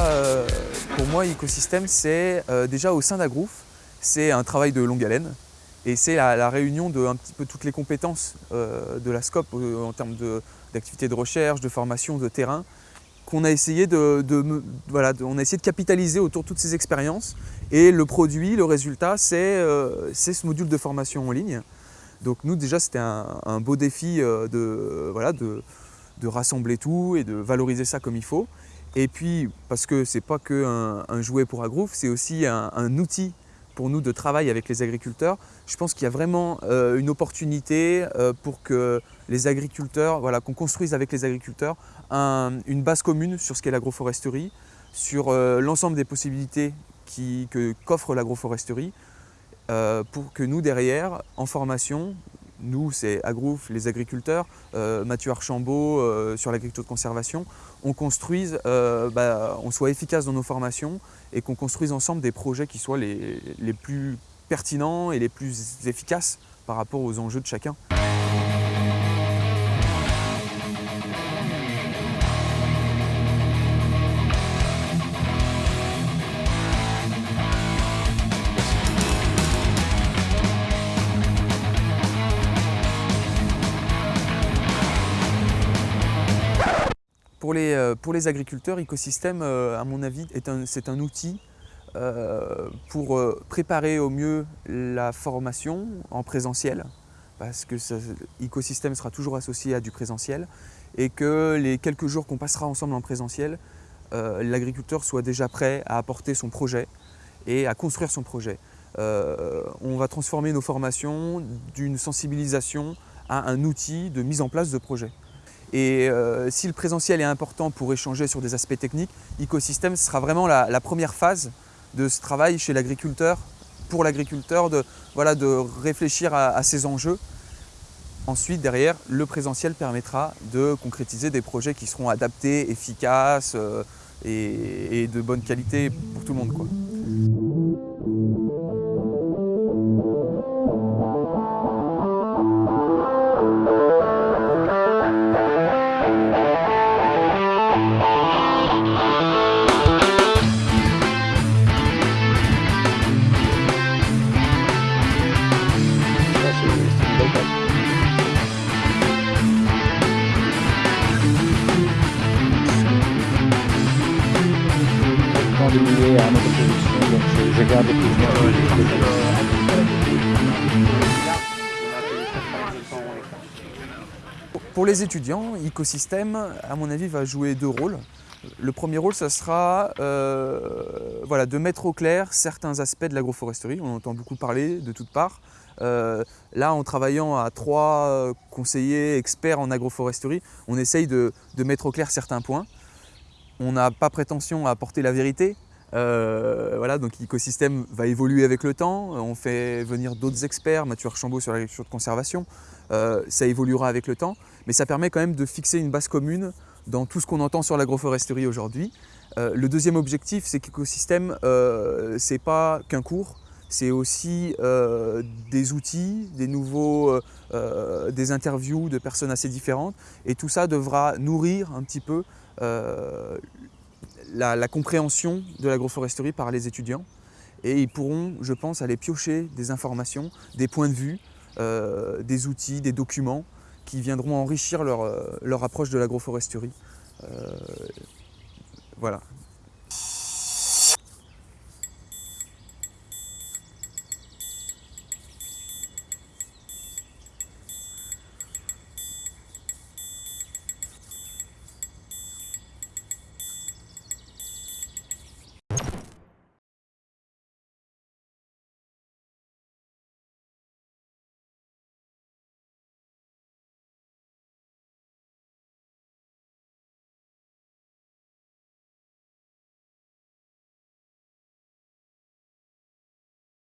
euh, pour moi écosystème, c'est euh, déjà au sein d'Agrouf, c'est un travail de longue haleine et c'est la, réunion de un petit peu toutes les compétences euh, de la SCOP en termes d'activité de, recherche, de formation, de terrain, qu'on a essayé de, voilà, a essayé de capitaliser autour de toutes ces expériences et le produit, le résultat, c'est ce module de formation en ligne. Donc nous déjà c'était un, beau défi de, voilà, de rassembler tout et de valoriser ça comme il faut. Et puis, parce que ce n'est pas qu'un un jouet pour Agrouf, c'est aussi un, outil pour nous de travail avec les agriculteurs. Je pense qu'il y a vraiment euh, une opportunité euh, pour que les agriculteurs, voilà, qu'on construise avec les agriculteurs une base commune sur ce qu'est l'agroforesterie, sur euh, l'ensemble des possibilités qu'offre l'agroforesterie, pour que nous, derrière, en formation, nous, c'est Agrouf, les agriculteurs, euh, Mathieu Archambault euh, sur l'agriculture de conservation, on construise, euh, bah, on soit efficace dans nos formations et qu'on construise ensemble des projets qui soient les plus pertinents et les plus efficaces par rapport aux enjeux de chacun. Pour les, euh, pour les agriculteurs, écosystème, euh, à mon avis, c'est un, outil euh, pour préparer au mieux la formation en présentiel, parce que l'écosystème sera toujours associé à du présentiel, et que les quelques jours qu'on passera ensemble en présentiel, l'agriculteur soit déjà prêt à apporter son projet et à construire son projet. on va transformer nos formations d'une sensibilisation à un outil de mise en place de projet. Et euh, si le présentiel est important pour échanger sur des aspects techniques, Ecosystem sera vraiment la, première phase de ce travail chez l'agriculteur, pour l'agriculteur, de, voilà, de réfléchir à, ces enjeux. Ensuite, derrière, le présentiel permettra de concrétiser des projets qui seront adaptés, efficaces euh, et, de bonne qualité pour tout le monde. Pour les étudiants, écosystème, à mon avis, va jouer deux rôles. Le premier rôle, ça sera euh, voilà, de mettre au clair certains aspects de l'agroforesterie. On entend beaucoup parler de toutes parts. Euh, là, en travaillant à trois conseillers experts en agroforesterie, on essaye de, de mettre au clair certains points. On n'a pas prétention à apporter la vérité, euh, voilà, donc l'écosystème va évoluer avec le temps. On fait venir d'autres experts, Mathieu Archambault sur l'agriculture de conservation. Euh, ça évoluera avec le temps, mais ça permet quand même de fixer une base commune dans tout ce qu'on entend sur l'agroforesterie aujourd'hui. Euh, le deuxième objectif, c'est qu'écosystème, euh, c'est pas qu'un cours, c'est aussi des outils, des nouveaux, des interviews de personnes assez différentes, et tout ça devra nourrir un petit peu la, compréhension de l'agroforesterie par les étudiants et ils pourront, je pense, aller piocher des informations, des points de vue, euh, des outils, des documents qui viendront enrichir leur, euh, approche de l'agroforesterie. Euh, voilà.